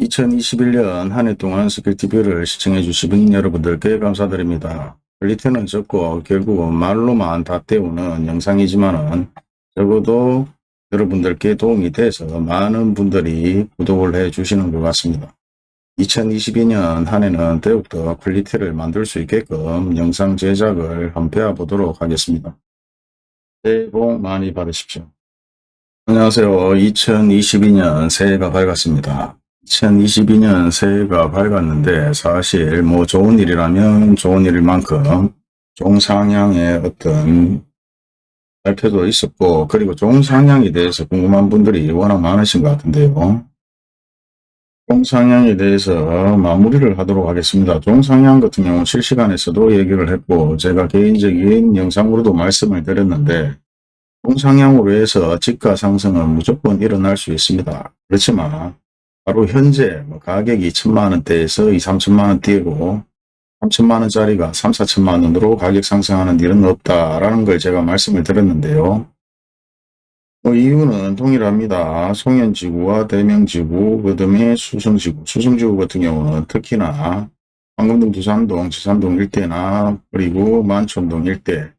2021년 한 해 동안 스킬TV를 시청해 주신 여러분들께 감사드립니다. quality는 적고 결국은 말로만 다 때우는 영상이지만은 적어도 여러분들께 도움이 돼서 많은 분들이 구독을 해 주시는 것 같습니다. 2022년 한 해는 더욱더 quality를 만들 수 있게끔 영상 제작을 한번 배워보도록 하겠습니다. 새해 복 많이 받으십시오. 안녕하세요. 2022년 새해가 밝았습니다. 2022년 새해가 밝았는데 사실 뭐 좋은 일이라면 좋은 일일 만큼 종상향의 어떤 발표도 있었고 그리고 종상향에 대해서 궁금한 분들이 워낙 많으신 것 같은데요. 종상향에 대해서 마무리를 하도록 하겠습니다. 종상향 같은 경우 실시간에서도 얘기를 했고 제가 개인적인 영상으로도 말씀을 드렸는데 종상향으로 해서 지가 상승은 무조건 일어날 수 있습니다. 그렇지만 바로 현재 뭐 가격이 천만 원대에서 2, 3천만 원대고 3천만 원짜리가 3, 4천만 원으로 가격 상승하는 일은 없다라는 걸 제가 말씀을 드렸는데요. 뭐 이유는 동일합니다. 송현지구와 대명지구, 그 다음에 수성지구. 수성지구 같은 경우는 특히나 황금동, 두산동, 지산동 일대나 그리고 만촌동 일대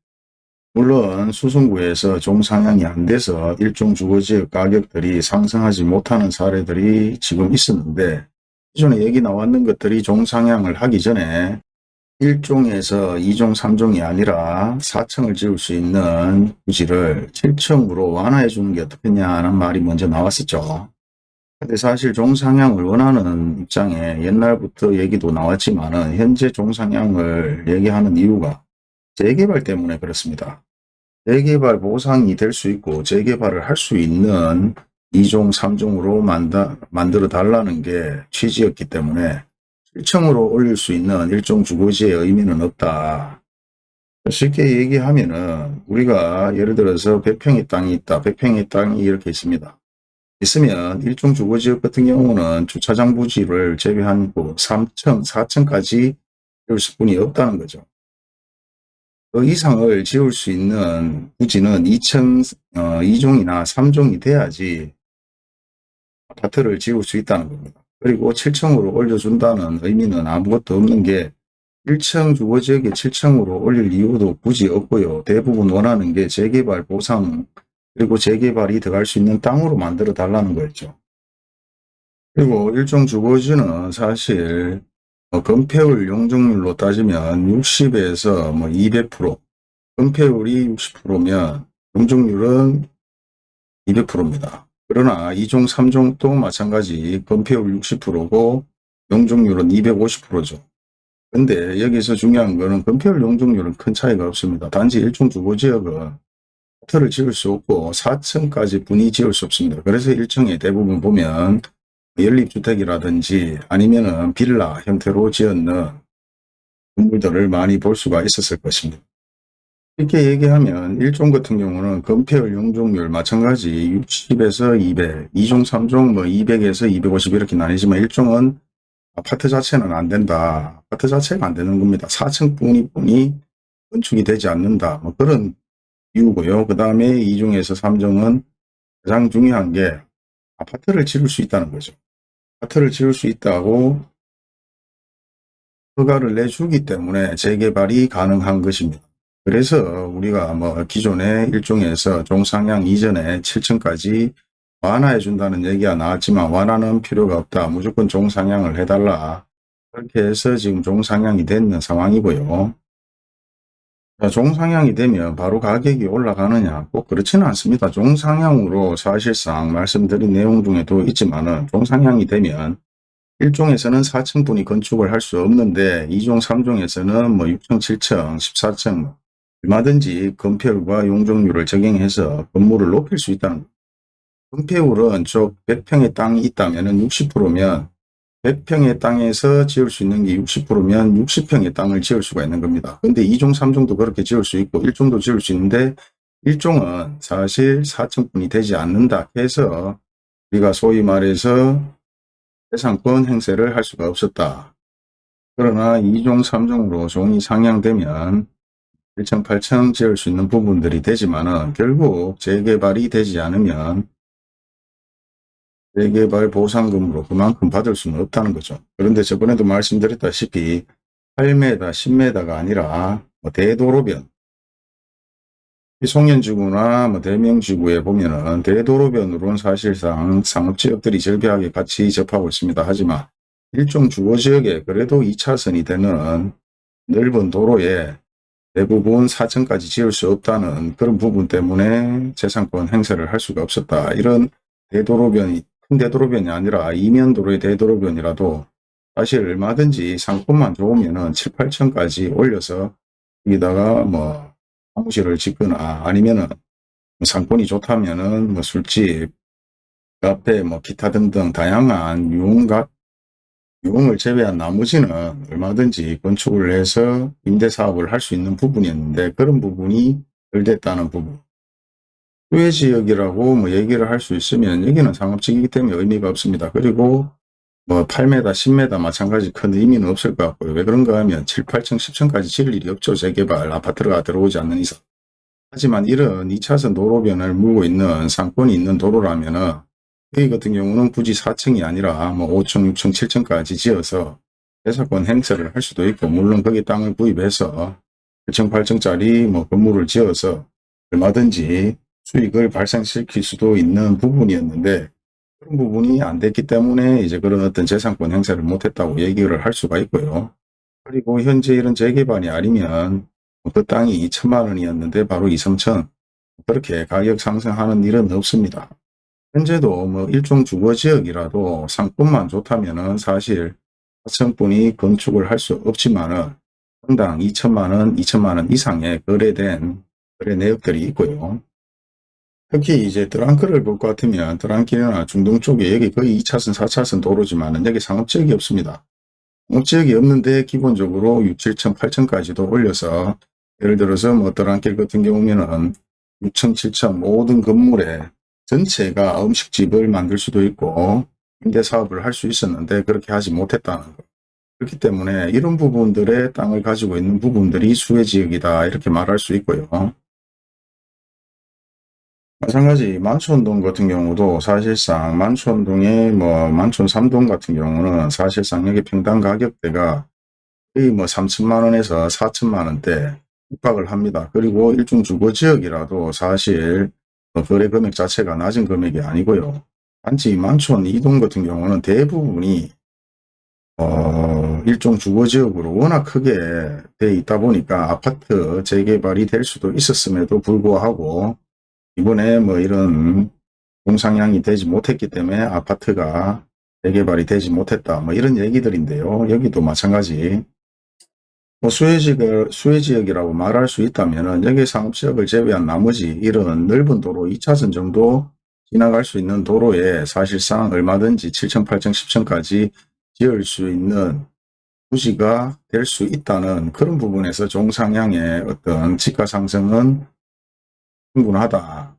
물론 수성구에서 종상향이 안 돼서 일종 주거지역 가격들이 상승하지 못하는 사례들이 지금 있었는데 기존에 얘기 나왔는 것들이 종상향을 하기 전에 1종에서 2종, 3종이 아니라 4층을 지을 수 있는 부지를 7층으로 완화해 주는 게 어떻겠냐는 말이 먼저 나왔었죠. 근데 사실 종상향을 원하는 입장에 옛날부터 얘기도 나왔지만 현재 종상향을 얘기하는 이유가 재개발 때문에 그렇습니다. 재개발 보상이 될 수 있고 재개발을 할 수 있는 2종, 3종으로 만다, 만들어 달라는 게 취지였기 때문에 7층으로 올릴 수 있는 일종 주거지의 의미는 없다. 쉽게 얘기하면 은 우리가 예를 들어서 100평의 땅이 있다. 100평의 땅이 이렇게 있습니다. 있으면 일종 주거지역 같은 경우는 주차장 부지를 제외한 3층, 4층까지 줄 수뿐이 없다는 거죠. 그 이상을 지을 수 있는 부지는 2층, 어, 2종이나 3종이 돼야지 아파트를 지을 수 있다는 겁니다. 그리고 7층으로 올려준다는 의미는 아무것도 없는 게 1층 주거지역에 7층으로 올릴 이유도 굳이 없고요. 대부분 원하는 게 재개발 보상 그리고 재개발이 들어갈 수 있는 땅으로 만들어 달라는 거였죠. 그리고 일종 주거지는 사실 뭐 건폐율 용적률로 따지면 60에서 뭐 200%, 건폐율이 60%면 용적률은 200%입니다. 그러나 2종, 3종도 마찬가지 건폐율 60%고 용적률은 250%죠. 근데 여기서 중요한 거는 건폐율 용적률은 큰 차이가 없습니다. 단지 일종 주거지역은 호텔을 지을 수 없고 4층까지 분이 지을 수 없습니다. 그래서 1층에 대부분 보면 연립주택이라든지 아니면은 빌라 형태로 지었는 건물들을 많이 볼 수가 있었을 것입니다. 이렇게 얘기하면 1종 같은 경우는 건폐율 용적률 마찬가지 60에서 200, 2종, 3종 뭐 200에서 250 이렇게 나뉘지만 1종은 아파트 자체는 안 된다. 아파트 자체가 안 되는 겁니다. 4층 뿐이 뿐이 건축이 되지 않는다. 뭐 그런 이유고요. 그 다음에 2종에서 3종은 가장 중요한 게 아파트를 지을 수 있다는 거죠. 아파트를 지을 수 있다고 허가를 내주기 때문에 재개발이 가능한 것입니다. 그래서 우리가 뭐 기존의 일종에서 종상향 이전에 7층까지 완화해 준다는 얘기가 나왔지만 완화는 필요가 없다. 무조건 종상향을 해달라. 그렇게 해서 지금 종상향이 됐는 상황이고요. 종상향이 되면 바로 가격이 올라가느냐 꼭 그렇지는 않습니다. 종상향으로 사실상 말씀드린 내용 중에도 있지만 종상향이 되면 1종에서는 4층분이 건축을 할 수 없는데 2종, 3종에서는 뭐 6층, 7층, 14층 얼마든지 건폐율과 용적률을 적용해서 건물을 높일 수 있다는. 건폐율은 쪽 100평의 땅이 있다면 60%면 100평의 땅에서 지을 수 있는 게 60%면 60평의 땅을 지을 수가 있는 겁니다. 근데 2종, 3종도 그렇게 지을 수 있고 1종도 지을 수 있는데 1종은 사실 4층분이 되지 않는다 해서 우리가 소위 말해서 해상권 행세를 할 수가 없었다. 그러나 2종, 3종으로 종이 상향되면 1층, 8층 지을 수 있는 부분들이 되지만 은 결국 재개발이 되지 않으면 재개발 보상금으로 그만큼 받을 수는 없다는 거죠. 그런데 저번에도 말씀드렸다시피 8m, 10m가 아니라 뭐 대도로변, 송년지구나 뭐 대명지구에 보면은 대도로변으로는 사실상 상업지역들이 절비하게 같이 접하고 있습니다. 하지만 일종 주거지역에 그래도 2차선이 되는 넓은 도로에 대부분 4층까지 지을 수 없다는 그런 부분 때문에 재산권 행사를 할 수가 없었다. 이런 대도로변이 큰 대도로변이 아니라 이면 도로의 대도로변이라도 사실 얼마든지 상권만 좋으면은 7, 8층까지 올려서 여기다가 뭐 사무실을 짓거나 아니면은 상권이 좋다면은 뭐 술집, 카페, 뭐 기타 등등 다양한 유흥가 유흥을 제외한 나머지는 얼마든지 건축을 해서 임대사업을 할 수 있는 부분이었는데 그런 부분이 덜 됐다는 부분. 후회지역이라고 뭐 얘기를 할 수 있으면 여기는 상업지이기 때문에 의미가 없습니다. 그리고 뭐 8m, 10m 마찬가지 큰 의미는 없을 것 같고요. 왜 그런가 하면 7, 8층, 10층까지 지을 일이 없죠. 재개발 아파트가 들어오지 않는 이상. 하지만 이런 2차선 도로변을 물고 있는 상권이 있는 도로라면 은 여기 같은 경우는 굳이 4층이 아니라 뭐 5층, 6층, 7층까지 지어서 대사권 행사를 할 수도 있고 물론 거기 땅을 구입해서 7층, 8층짜리 뭐 건물을 지어서 얼마든지 수익을 발생시킬 수도 있는 부분이었는데 그런 부분이 안 됐기 때문에 이제 그런 어떤 재산권 행사를 못했다고 얘기를 할 수가 있고요. 그리고 현재 이런 재개발이 아니면 그 땅이 2천만 원이었는데 바로 2, 3천 그렇게 가격 상승하는 일은 없습니다. 현재도 뭐 일종 주거지역이라도 상권만 좋다면 은 사실 4천분이 건축을 할 수 없지만은 평당 2천만 원, 2천만 원 이상의 거래된 거래 내역들이 있고요. 특히 이제 드랑크를 볼 것 같으면 드랑길이나 중동 쪽에 여기 거의 2차선, 4차선 도로지만은 여기 상업지역이 없습니다. 상업지역이 없는데 기본적으로 6, 7층, 8층까지도 올려서 예를 들어서 뭐 드랑길 같은 경우면은 6층, 7층 모든 건물에 전체가 음식집을 만들 수도 있고 임대 사업을 할 수 있었는데 그렇게 하지 못했다는 것. 그렇기 때문에 이런 부분들의 땅을 가지고 있는 부분들이 수혜지역이다 이렇게 말할 수 있고요. 마찬가지 만촌동 같은 경우도 사실상 만촌동의 뭐 만촌 3동 같은 경우는 사실상 여기 평당 가격대가 거의 뭐 3천만 원에서 4천만 원대 육박을 합니다. 그리고 일종 주거지역이라도 사실 뭐 거래 금액 자체가 낮은 금액이 아니고요. 단지 만촌 2동 같은 경우는 대부분이 어, 일종 주거지역으로 워낙 크게 돼 있다 보니까 아파트 재개발이 될 수도 있었음에도 불구하고 이번에 뭐 이런 공상향이 되지 못했기 때문에 아파트가 재개발이 되지 못했다. 뭐 이런 얘기들인데요. 여기도 마찬가지 뭐 수혜지역, 수혜지역이라고 말할 수 있다면 여기 상업지역을 제외한 나머지 이런 넓은 도로 2차선 정도 지나갈 수 있는 도로에 사실상 얼마든지 7층, 8층, 10층까지 지을 수 있는 부지가 될 수 있다는 그런 부분에서 종상향의 어떤 지가 상승은 충분하다.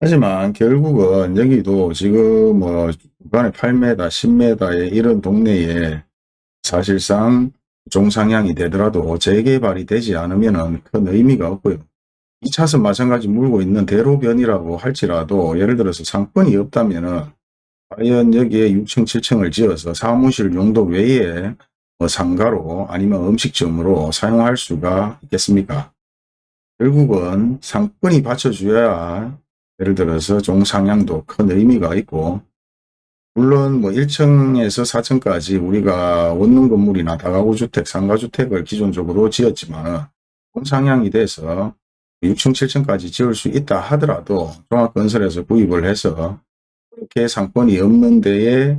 하지만 결국은 여기도 지금 뭐 중간에 8m, 10m의 이런 동네에 사실상 종상향이 되더라도 재개발이 되지 않으면 큰 의미가 없고요. 2차선 마찬가지 물고 있는 대로변이라고 할지라도 예를 들어서 상권이 없다면 과연 여기에 6층, 7층을 지어서 사무실 용도 외에 뭐 상가로 아니면 음식점으로 사용할 수가 있겠습니까? 결국은 상권이 받쳐줘야 예를 들어서 종상향도 큰 의미가 있고 물론 뭐 1층에서 4층까지 우리가 원룸 건물이나 다가구 주택, 상가주택을 기존적으로 지었지만 종상향이 돼서 6층, 7층까지 지을 수 있다 하더라도 종합건설에서 구입을 해서 그렇게 상권이 없는 데에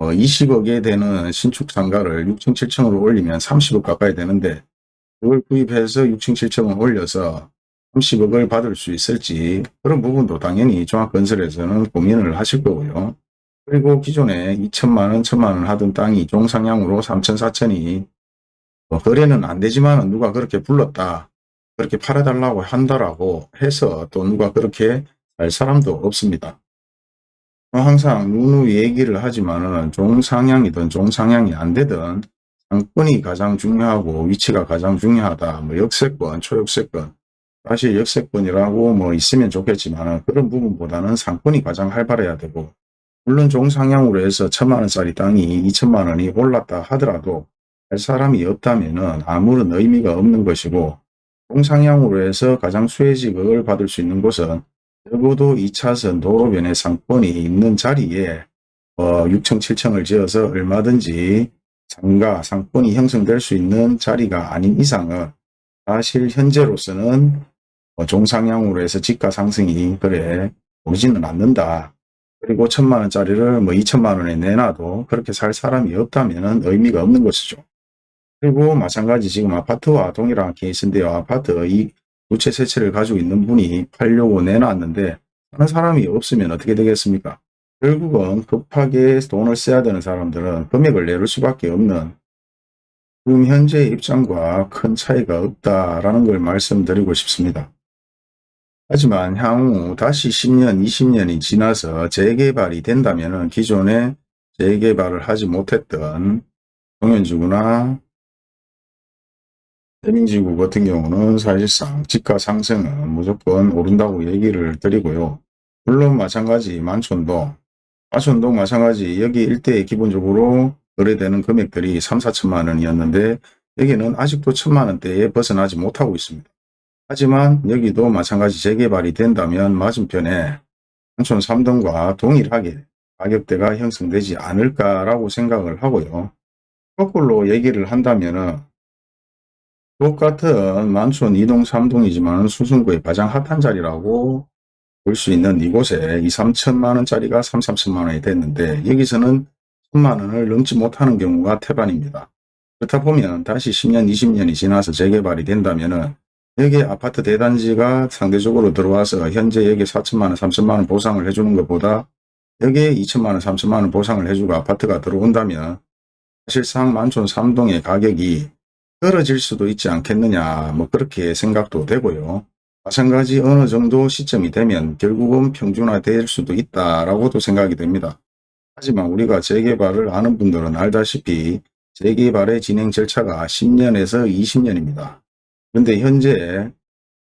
20억에 되는 신축 상가를 6층, 7층으로 올리면 30억 가까이 되는데 그걸 구입해서 6층, 7층을 올려서 30억을 받을 수 있을지 그런 부분도 당연히 종합건설에서는 고민을 하실 거고요. 그리고 기존에 2천만원, 1천만원 하던 땅이 종상향으로 3천, 4천이 뭐 거래는 안 되지만 누가 그렇게 불렀다. 그렇게 팔아달라고 한다라고 해서 또 누가 그렇게 할 사람도 없습니다. 항상 누누 얘기를 하지만 은 종상향이든 종상향이 안 되든 상권이 가장 중요하고 위치가 가장 중요하다. 뭐 역세권, 초역세권. 사실 역세권이라고 뭐 있으면 좋겠지만 그런 부분보다는 상권이 가장 활발해야 되고 물론 종상향으로 해서 천만 원짜리 땅이 2천만 원이 올랐다 하더라도 할 사람이 없다면 아무런 의미가 없는 것이고 종상향으로 해서 가장 수혜직을 받을 수 있는 곳은 적어도 2차선 도로변의 상권이 있는 자리에 어, 6층, 7층을 지어서 얼마든지 상가, 상권이 형성될 수 있는 자리가 아닌 이상은 사실 현재로서는 어, 종상향으로 해서 지가 상승이 그래 오지는 않는다. 그리고 천만 원짜리를 뭐 2천만 원에 내놔도 그렇게 살 사람이 없다면 의미가 없는 것이죠. 그리고 마찬가지 지금 아파트와 동일한 케이스인데요. 아파트 이두채세 채를 가지고 있는 분이 팔려고 내놨는데 하는 사람이 없으면 어떻게 되겠습니까? 결국은 급하게 돈을 써야 되는 사람들은 금액을 내릴 수밖에 없는 지금 현재 입장과 큰 차이가 없다라는 걸 말씀드리고 싶습니다. 하지만 향후 다시 10년, 20년이 지나서 재개발이 된다면 기존에 재개발을 하지 못했던 동현지구나 대민지구 같은 경우는 사실상 지가 상승은 무조건 오른다고 얘기를 드리고요. 물론 마찬가지 만촌동, 만촌동 마찬가지 여기 일대에 기본적으로 거래되는 금액들이 3, 4천만 원이었는데 여기는 아직도 천만 원대에 벗어나지 못하고 있습니다. 하지만 여기도 마찬가지 재개발이 된다면 맞은편에 한촌 3동과 동일하게 가격대가 형성되지 않을까라고 생각을 하고요. 거꾸로 얘기를 한다면 똑같은 만촌 2동 3동이지만 수성구의 가장 핫한 자리라고 볼 수 있는 이곳에 2, 3천만 원짜리가 3, 3천만 원이 됐는데 여기서는 천만 원을 넘지 못하는 경우가 태반입니다. 그렇다 보면 다시 10년, 20년이 지나서 재개발이 된다면 은 여기 아파트 대단지가 상대적으로 들어와서 현재 여기 4천만 원, 3천만 원 보상을 해주는 것보다 여기에 2천만 원, 3천만 원 보상을 해주고 아파트가 들어온다면 사실상 만촌 3동의 가격이 떨어질 수도 있지 않겠느냐 뭐 그렇게 생각도 되고요. 마찬가지 어느 정도 시점이 되면 결국은 평준화될 수도 있다라고도 생각이 됩니다. 하지만 우리가 재개발을 아는 분들은 알다시피 재개발의 진행 절차가 10년에서 20년입니다. 그런데 현재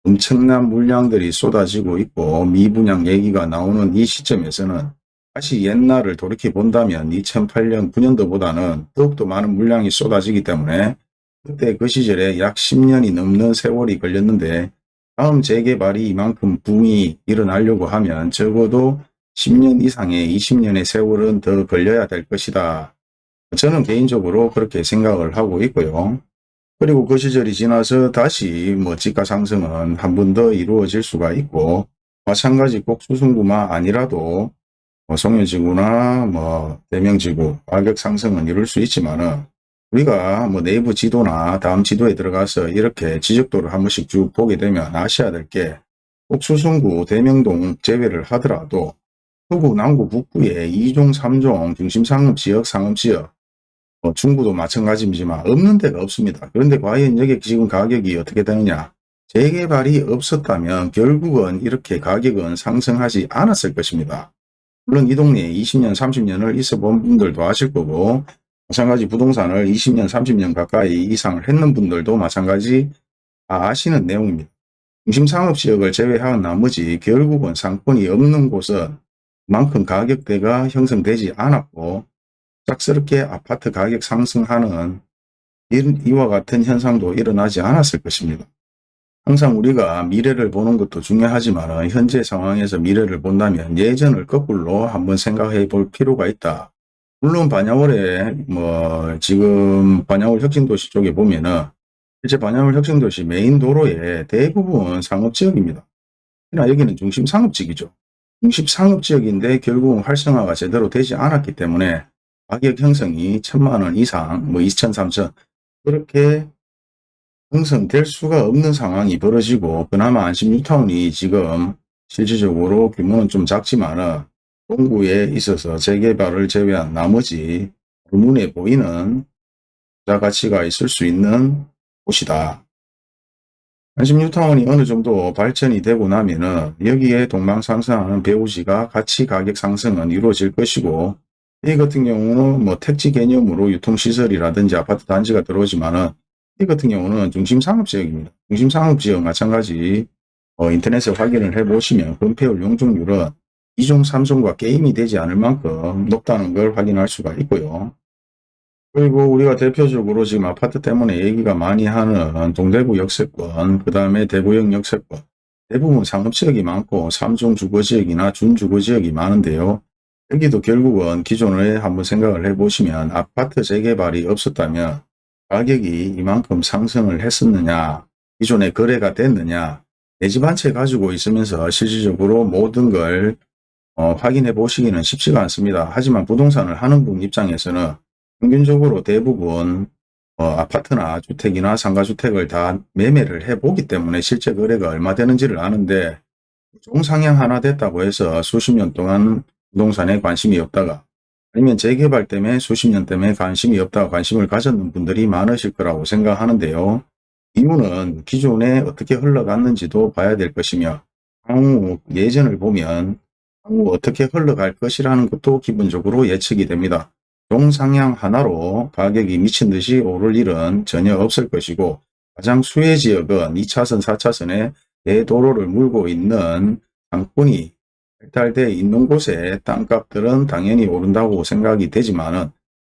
엄청난 물량들이 쏟아지고 있고 미분양 얘기가 나오는 이 시점에서는 다시 옛날을 돌이켜 본다면 2008년 9년도보다는 더욱더 많은 물량이 쏟아지기 때문에 그때 그 시절에 약 10년이 넘는 세월이 걸렸는데 다음 재개발이 이만큼 붐이 일어나려고 하면 적어도 10년 이상의 20년의 세월은 더 걸려야 될 것이다. 저는 개인적으로 그렇게 생각을 하고 있고요. 그리고 그 시절이 지나서 다시 뭐 지가 상승은 한 번 더 이루어질 수가 있고 마찬가지 꼭 수성구만 아니라도 뭐 송현지구나 뭐 대명지구 가격 상승은 이룰 수 있지만은 우리가 뭐 내부 지도나 다음 지도에 들어가서 이렇게 지적도를 한 번씩 쭉 보게 되면 아셔야 될 게 꼭 수성구 대명동 제외를 하더라도 서구 남구 북부의 2종 3종 중심 상업 지역 상업 지역 뭐 중부도 마찬가지지만 없는 데가 없습니다. 그런데 과연 여기 지금 가격이 어떻게 되느냐 재개발이 없었다면 결국은 이렇게 가격은 상승하지 않았을 것입니다. 물론 이 동네에 20년 30년을 있어 본 분들도 아실 거고 마찬가지 부동산을 20년 30년 가까이 이상을 했는 분들도 마찬가지 아시는 내용입니다. 중심 상업지역을 제외한 나머지 결국은 상권이 없는 곳은 만큼 가격대가 형성되지 않았고 짝스럽게 아파트 가격 상승하는 이와 같은 현상도 일어나지 않았을 것입니다. 항상 우리가 미래를 보는 것도 중요하지만 현재 상황에서 미래를 본다면 예전을 거꾸로 한번 생각해 볼 필요가 있다. 물론 반야월에 뭐 지금 반야월 혁신도시 쪽에 보면은 실제 반야월 혁신도시 메인 도로에 대부분 상업지역입니다. 그러나 여기는 중심 상업지역이죠. 중심 상업지역인데 결국은 활성화가 제대로 되지 않았기 때문에 가격 형성이 천만원 이상 뭐 2천, 3천 그렇게 형성될 수가 없는 상황이 벌어지고 그나마 안심 뉴타운이 지금 실질적으로 규모는 좀 작지만은 동구에 있어서 재개발을 제외한 나머지 눈에 보이는 투자 가치가 있을 수 있는 곳이다. 안심 뉴타운이 어느 정도 발전이 되고 나면 은 여기에 동방상승하는 배우지가 가치 가격 상승은 이루어질 것이고 이 같은 경우는 뭐 택지 개념으로 유통시설이라든지 아파트 단지가 들어오지만은 이 같은 경우는 중심상업지역입니다. 중심상업지역 마찬가지 어, 인터넷에 확인을 해보시면 건폐율 용적률은 2종, 3종과 게임이 되지 않을 만큼 높다는 걸 확인할 수가 있고요. 그리고 우리가 대표적으로 지금 아파트 때문에 얘기가 많이 하는 동대구 역세권, 그 다음에 대구역 역세권, 대부분 상업지역이 많고 3종 주거지역이나 준주거지역이 많은데요. 여기도 결국은 기존에 한번 생각을 해보시면 아파트 재개발이 없었다면 가격이 이만큼 상승을 했었느냐, 기존에 거래가 됐느냐, 내 집 한 채 가지고 있으면서 실질적으로 모든 걸 어, 확인해 보시기는 쉽지가 않습니다. 하지만 부동산을 하는 분 입장에서는 평균적으로 대부분 어, 아파트나 주택이나 상가주택을 다 매매를 해보기 때문에 실제 거래가 얼마 되는지를 아는데 종상향 하나 됐다고 해서 수십 년 동안 부동산에 관심이 없다가 아니면 재개발 때문에 수십 년 때문에 관심이 없다가 관심을 가졌는 분들이 많으실 거라고 생각하는데요. 이유는 기존에 어떻게 흘러갔는지도 봐야 될 것이며 향후 예전을 보면 향후 어떻게 흘러갈 것이라는 것도 기본적으로 예측이 됩니다. 종상향 하나로 가격이 미친 듯이 오를 일은 전혀 없을 것이고 가장 수혜 지역은 2차선, 4차선에 대도로를 물고 있는 상권이 발달되어 있는 곳에 땅값들은 당연히 오른다고 생각이 되지만 은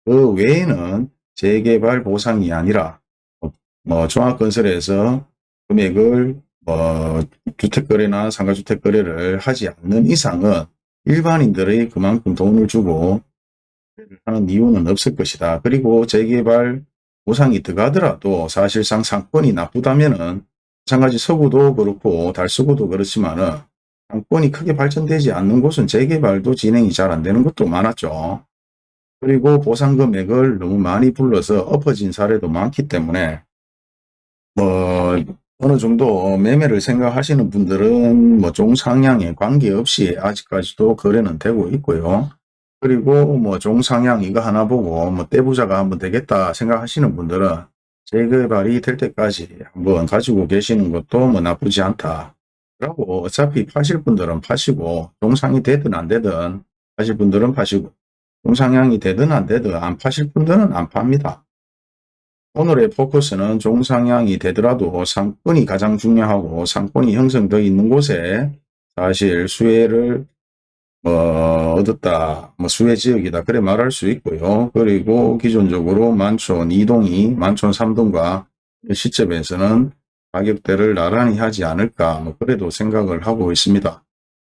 그 외에는 재개발 보상이 아니라 뭐 종합건설에서 금액을 뭐 주택거래나 상가주택거래를 하지 않는 이상은 일반인들의 그만큼 돈을 주고 하는 이유는 없을 것이다. 그리고 재개발 보상이 들어가더라도 사실상 상권이 나쁘다면 은 마찬가지 서구도 그렇고 달서구도 그렇지만 은 상권이 크게 발전되지 않는 곳은 재개발도 진행이 잘 안 되는 것도 많았죠. 그리고 보상 금액을 너무 많이 불러서 엎어진 사례도 많기 때문에 뭐 어느 정도 매매를 생각하시는 분들은 뭐 종상향에 관계없이 아직까지도 거래는 되고 있고요. 그리고 뭐 종상향 이거 하나 보고 뭐 떼부자가 한번 되겠다 생각하시는 분들은 재개발이 될 때까지 한번 가지고 계시는 것도 뭐 나쁘지 않다. 라고 어차피 파실 분들은 파시고 종상이 되든 안 되든 파실 분들은 파시고 종상향이 되든 안 되든 안 파실 분들은 안 팝니다. 오늘의 포커스는 종상향이 되더라도 상권이 가장 중요하고 상권이 형성되어 있는 곳에 사실 수혜를 뭐 얻었다, 뭐 수혜 지역이다 그래 말할 수 있고요. 그리고 기존적으로 만촌 2동이 만촌 3동과 시점에서는 가격대를 나란히 하지 않을까 뭐 그래도 생각을 하고 있습니다.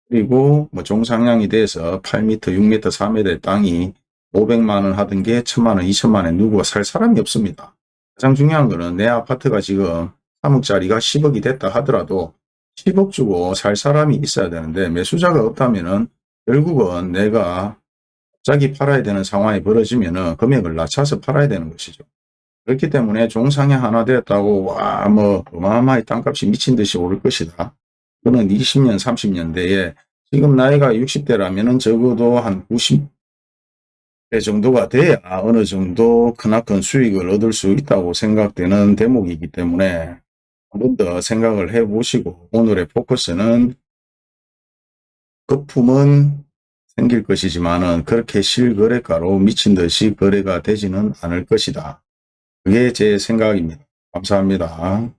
그리고 뭐 종상향이 돼서 8m, 6m, 4m의 땅이 500만원 하던 게 1000만원, 2000만원 누구가 살 사람이 없습니다. 가장 중요한 거는 내 아파트가 지금 3억짜리가 10억이 됐다 하더라도 10억 주고 살 사람이 있어야 되는데 매수자가 없다면 은 결국은 내가 갑자기 팔아야 되는 상황이 벌어지면 은 금액을 낮춰서 팔아야 되는 것이죠. 그렇기 때문에 종상향 하나 되었다고 와 뭐 어마어마하게 땅값이 미친 듯이 오를 것이다. 그는 20년 30년대에 지금 나이가 60대라면 은 적어도 한 90대 정도가 돼야 어느 정도 크나큰 수익을 얻을 수 있다고 생각되는 대목이기 때문에 한 번 더 생각을 해 보시고 오늘의 포커스는 거품은 생길 것이지만 은 그렇게 실거래가로 미친 듯이 거래가 되지는 않을 것이다. 그게 제 생각입니다. 감사합니다.